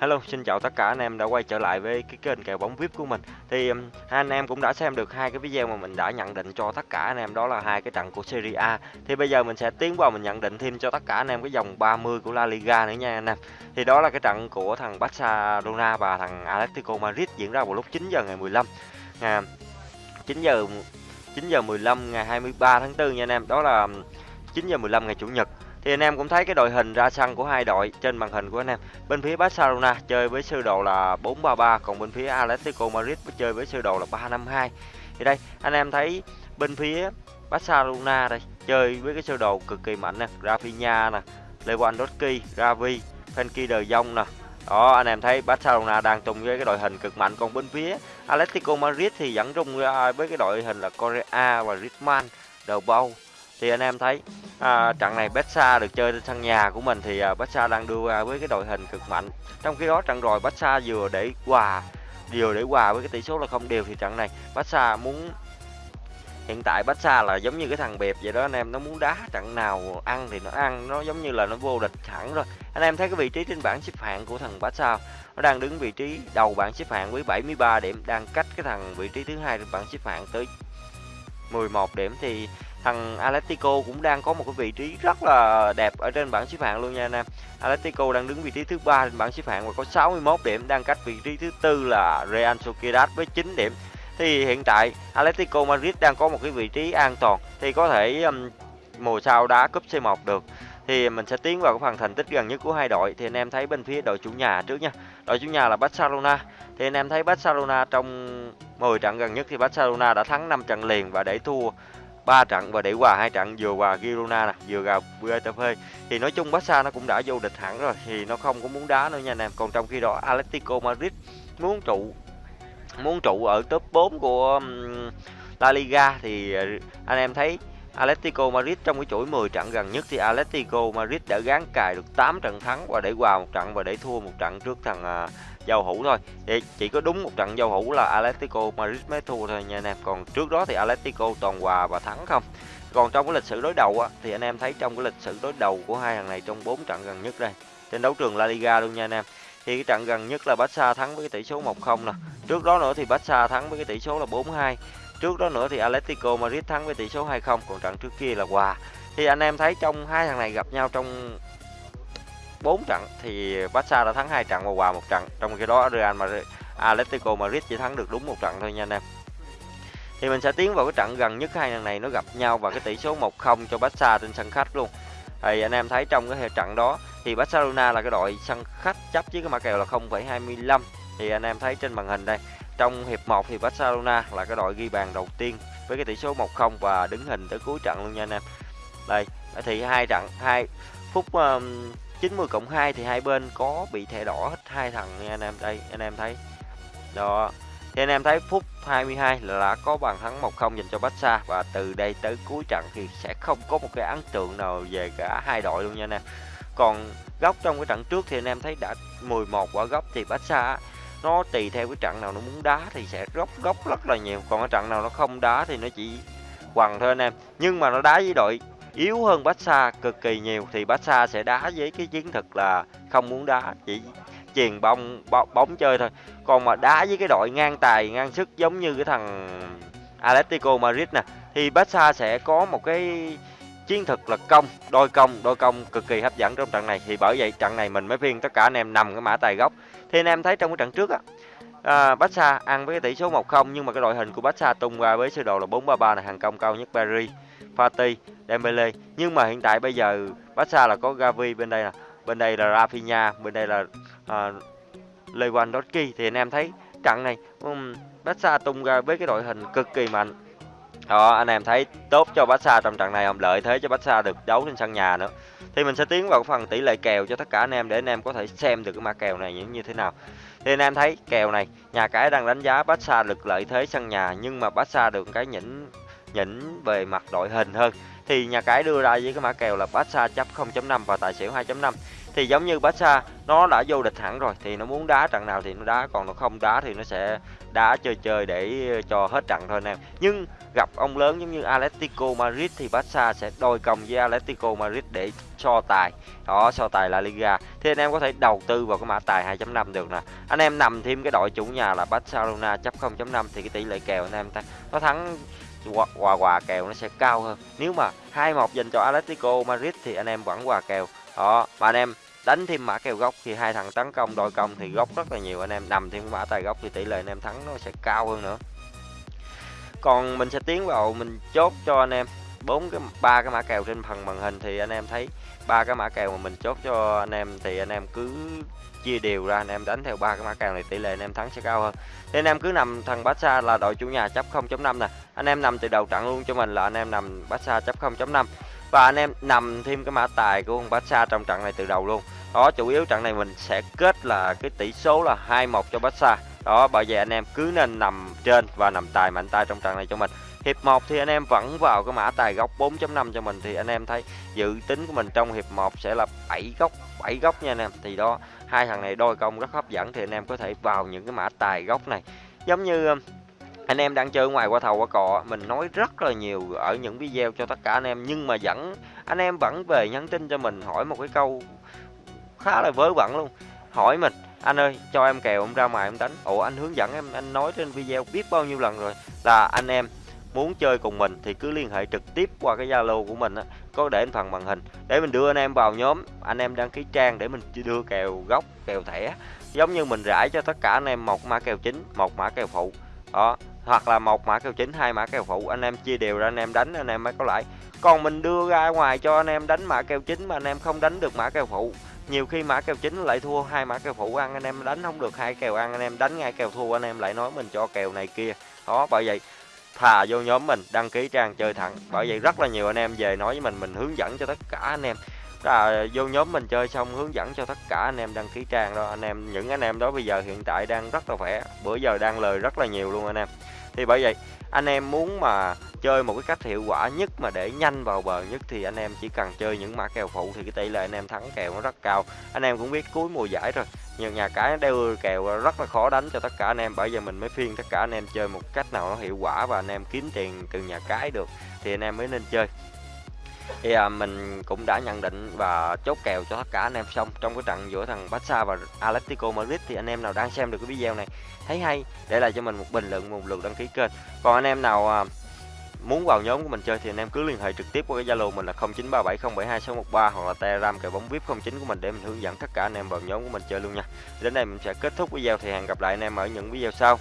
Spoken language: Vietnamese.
Hello, xin chào tất cả anh em đã quay trở lại với cái kênh kèo bóng VIP của mình. Thì um, anh em cũng đã xem được hai cái video mà mình đã nhận định cho tất cả anh em đó là hai cái trận của Serie A. Thì bây giờ mình sẽ tiến vào mình nhận định thêm cho tất cả anh em cái dòng 30 của La Liga nữa nha anh em. Thì đó là cái trận của thằng Barcelona và thằng Atletico Madrid diễn ra vào lúc 9 giờ ngày 15. À, 9 giờ 9 giờ 15 ngày 23 tháng 4 nha anh em. Đó là um, 9 giờ 15 ngày chủ nhật thì anh em cũng thấy cái đội hình ra sân của hai đội trên màn hình của anh em. Bên phía Barcelona chơi với sơ đồ là 433 còn bên phía Atletico Madrid chơi với sơ đồ là 352. Thì đây anh em thấy bên phía Barcelona đây chơi với cái sơ đồ cực kỳ mạnh nè, Rafinha nè, Lewandowski, Gavi, Frenkie de Jong nè. Đó anh em thấy Barcelona đang tung với cái đội hình cực mạnh còn bên phía Atletico Madrid thì vẫn rung với cái đội hình là Correa và Griezmann, đầu Paul thì anh em thấy à, trận này Betsa được chơi trên sân nhà của mình thì à, Betsa đang đưa ra với cái đội hình cực mạnh. Trong khi đó trận rồi Betsa vừa để hòa vừa để hòa với cái tỷ số là không đều thì trận này Betsa muốn hiện tại Barca là giống như cái thằng bẹp vậy đó anh em nó muốn đá trận nào ăn thì nó ăn nó giống như là nó vô địch hẳn rồi. Anh em thấy cái vị trí trên bảng xếp hạng của thằng Barca nó đang đứng vị trí đầu bảng xếp hạng với 73 điểm đang cách cái thằng vị trí thứ hai trên bảng xếp hạng tới 11 điểm thì thằng Atletico cũng đang có một cái vị trí rất là đẹp ở trên bảng xếp hạng luôn nha anh em. Atletico đang đứng vị trí thứ ba trên bảng xếp hạng và có 61 điểm, đang cách vị trí thứ tư là Real Sociedad với 9 điểm. Thì hiện tại Atletico Madrid đang có một cái vị trí an toàn thì có thể um, mùa sau đá cúp C1 được. Thì mình sẽ tiến vào cái phần thành tích gần nhất của hai đội thì anh em thấy bên phía đội chủ nhà trước nha. Đội chủ nhà là Barcelona. Thì anh em thấy Barcelona trong 10 trận gần nhất thì Barcelona đã thắng 5 trận liền và để thua ba trận và để hòa hai trận, vừa hòa Girona nè, vừa gặp Getafe. Thì nói chung Barca nó cũng đã vô địch hẳn rồi, thì nó không có muốn đá nữa nha anh em. Còn trong khi đó Atletico Madrid muốn trụ muốn trụ ở top 4 của La Liga thì ờ, anh em thấy Atletico Madrid trong cái chuỗi 10 trận gần nhất thì Atletico Madrid đã gán cài được 8 trận thắng và để hòa một trận và để thua một trận trước thằng à, giao hữu thôi. Thì chỉ có đúng một trận giao hữu là Atletico Madrid mới thua thôi nha anh em. Còn trước đó thì Atletico toàn hòa và thắng không. Còn trong cái lịch sử đối đầu á thì anh em thấy trong cái lịch sử đối đầu của hai thằng này trong 4 trận gần nhất đây trên đấu trường La Liga luôn nha anh em. Thì cái trận gần nhất là Barca thắng với cái tỷ số 1-0 nè. Trước đó nữa thì Barca thắng với cái tỷ số là 4-2 trước đó nữa thì Atletico Madrid thắng với tỷ số 2-0 còn trận trước kia là hòa. Thì anh em thấy trong hai thằng này gặp nhau trong 4 trận thì Barca đã thắng hai trận và hòa một trận. Trong khi đó Real Madrid Atletico Madrid chỉ thắng được đúng một trận thôi nha anh em. Thì mình sẽ tiến vào cái trận gần nhất hai thằng này nó gặp nhau và cái tỷ số 1-0 cho Barca trên sân khách luôn. Thì anh em thấy trong cái trận đó thì Barcelona là cái đội sân khách chấp với cái mã kèo là 0,25 thì anh em thấy trên màn hình đây trong hiệp 1 thì Barcelona là cái đội ghi bàn đầu tiên với cái tỷ số 1-0 và đứng hình tới cuối trận luôn nha anh em. Đây thì hai trận hai phút um, 90 cộng 2 thì hai bên có bị thẻ đỏ hết hai thằng nha anh em. Đây anh em thấy. Đó thì anh em thấy phút 22 là có bàn thắng 1-0 dành cho Barca và từ đây tới cuối trận thì sẽ không có một cái ấn tượng nào về cả hai đội luôn nha anh em. Còn góc trong cái trận trước thì anh em thấy đã 11 quả góc thì Barca nó tùy theo cái trận nào nó muốn đá thì sẽ góc góc rất là nhiều, còn cái trận nào nó không đá thì nó chỉ quằn thôi anh em. Nhưng mà nó đá với đội yếu hơn Barca cực kỳ nhiều thì Barca sẽ đá với cái chiến thuật là không muốn đá chỉ chuyền bóng bóng, chơi thôi còn mà đá với cái đội ngang tài ngang sức giống như cái thằng Atletico Madrid nè thì Barca sẽ có một cái chiến thuật là công đôi công đôi công cực kỳ hấp dẫn trong trận này. Thì bởi vậy trận này mình mới phiên tất cả anh em nằm cái mã tài gốc. Thì anh em thấy trong cái trận trước á à, Barca ăn với cái tỷ số 1-0 nhưng mà cái đội hình của Barca tung ra với sơ đồ là 4-3-3 là hàng công cao nhất Paris Fati Dembele nhưng mà hiện tại bây giờ Barca là có Gavi bên đây là bên đây là Rafinha bên đây là à, Lewandowski. Thì anh em thấy trận này um, Barca tung ra với cái đội hình cực kỳ mạnh đó, anh em thấy tốt cho Barca trong trận này không lợi thế cho Barca được đấu trên sân nhà nữa. Thì mình sẽ tiến vào phần tỷ lệ kèo cho tất cả anh em để anh em có thể xem được cái mã kèo này như thế nào. Thì anh em thấy kèo này, nhà cái đang đánh giá Barca được lợi thế sân nhà, nhưng mà Barca được cái nhỉnh nhỉnh về mặt đội hình hơn. Thì nhà cái đưa ra với cái mã kèo là Barca chấp 0.5 và tài xỉu 2.5 thì giống như Barca, nó đã vô địch hẳn rồi, thì nó muốn đá trận nào thì nó đá, còn nó không đá thì nó sẽ đá chơi chơi để cho hết trận thôi anh em nhưng gặp ông lớn giống như Atletico Madrid thì Barca sẽ đôi công với Atletico Madrid để so tài. Đó so tài La Liga. Thì anh em có thể đầu tư vào cái mã tài 2.5 được nè. Anh em nằm thêm cái đội chủ nhà là Barcelona, chấp 0.5 thì cái tỷ lệ kèo anh em nó thắng quà quà kèo nó sẽ cao hơn. Nếu mà 2-1 dành cho Atletico Madrid thì anh em vẫn quà kèo. Đó, mà anh em đánh thêm mã kèo góc thì hai thằng tấn công đôi công thì góc rất là nhiều anh em nằm thêm mã tài góc thì tỷ lệ anh em thắng nó sẽ cao hơn nữa còn mình sẽ tiến vào mình chốt cho anh em bốn cái ba cái mã kèo trên phần màn hình thì anh em thấy ba cái mã kèo mà mình chốt cho anh em thì anh em cứ chia đều ra anh em đánh theo ba cái mã kèo này tỷ lệ anh em thắng sẽ cao hơn thì anh em cứ nằm thằng Barca là đội chủ nhà chấp 0.5 nè anh em nằm từ đầu trận luôn cho mình là anh em nằm Barca chấp 0.5 và anh em nằm thêm cái mã tài của con Barca trong trận này từ đầu luôn. Đó, chủ yếu trận này mình sẽ kết là cái tỷ số là 2-1 cho Barca. Đó, bởi vậy anh em cứ nên nằm trên và nằm tài mạnh tay trong trận này cho mình. Hiệp 1 thì anh em vẫn vào cái mã tài góc 4.5 cho mình. Thì anh em thấy dự tính của mình trong hiệp 1 sẽ là 7 góc 7 góc nha anh em. Thì đó, hai thằng này đôi công rất hấp dẫn. Thì anh em có thể vào những cái mã tài góc này. Giống như um, anh em đang chơi ngoài qua thầu qua cò mình nói rất là nhiều ở những video cho tất cả anh em, nhưng mà vẫn, anh em vẫn về nhắn tin cho mình, hỏi một cái câu khá là vớ vẩn luôn. Hỏi mình, anh ơi, cho em kèo, em ra ngoài em đánh. Ủa, anh hướng dẫn em, anh nói trên video biết bao nhiêu lần rồi. Là anh em muốn chơi cùng mình thì cứ liên hệ trực tiếp qua cái zalo của mình á, có để phần màn hình. Để mình đưa anh em vào nhóm, anh em đăng ký trang để mình đưa kèo gốc, kèo thẻ. Giống như mình rải cho tất cả anh em một mã kèo chính, một mã kèo phụ đó, hoặc là một mã kèo chính, hai mã kèo phụ. Anh em chia đều ra, anh em đánh, anh em mới có lãi. Còn mình đưa ra ngoài cho anh em đánh mã kèo chính mà anh em không đánh được mã kèo phụ. Nhiều khi mã kèo chính lại thua, hai mã kèo phụ ăn, anh em đánh không được hai kèo ăn, anh em đánh ngay kèo thua, anh em lại nói mình cho kèo này kia. Đó, bởi vậy, thà vô nhóm mình đăng ký trang chơi thẳng. Bởi vậy rất là nhiều anh em về nói với mình mình hướng dẫn cho tất cả anh em là vô nhóm mình chơi xong hướng dẫn cho tất cả anh em đăng ký trang đó. Anh em, những anh em đó bây giờ hiện tại đang rất là khỏe. Bữa giờ đang lời rất là nhiều luôn anh em. Thì bởi vậy, anh em muốn mà chơi một cái cách hiệu quả nhất mà để nhanh vào bờ nhất thì anh em chỉ cần chơi những mã kèo phụ thì cái tỷ lệ anh em thắng kèo nó rất cao. Anh em cũng biết cuối mùa giải rồi nhiều nhà cái đeo kèo rất là khó đánh cho tất cả anh em. Bởi giờ mình mới phiên tất cả anh em chơi một cách nào nó hiệu quả và anh em kiếm tiền từ nhà cái được thì anh em mới nên chơi thì à, mình cũng đã nhận định và chốt kèo cho tất cả anh em xong trong cái trận giữa thằng Barca và Atletico Madrid thì anh em nào đang xem được cái video này thấy hay để lại cho mình một bình luận một lượt đăng ký kênh còn anh em nào à, muốn vào nhóm của mình chơi thì anh em cứ liên hệ trực tiếp qua cái Zalo mình là 0937072613 hoặc là Telegram kèo bóng VIP 09 của mình để mình hướng dẫn tất cả anh em vào nhóm của mình chơi luôn nha. Đến đây mình sẽ kết thúc video thì hẹn gặp lại anh em ở những video sau.